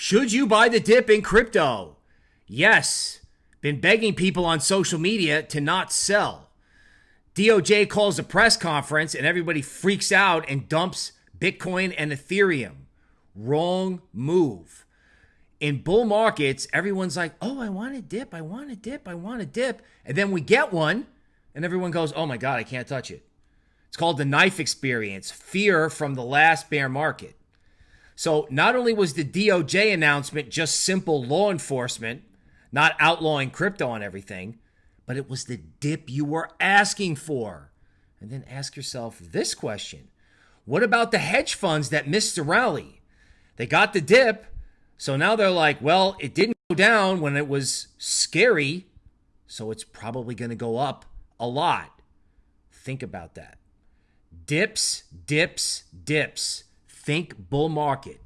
Should you buy the dip in crypto? Yes. Been begging people on social media to not sell. DOJ calls a press conference and everybody freaks out and dumps Bitcoin and Ethereum. Wrong move. In bull markets, everyone's like, oh, I want a dip, I want a dip, I want a dip. And then we get one, and everyone goes, oh my God, I can't touch it. It's called the knife experience fear from the last bear market. So, not only was the DOJ announcement just simple law enforcement, not outlawing crypto and everything, but it was the dip you were asking for. And then ask yourself this question What about the hedge funds that missed the rally? They got the dip, so now they're like, well, it didn't go down when it was scary, so it's probably going to go up a lot. Think about that. Dips, dips, dips. Think bull market.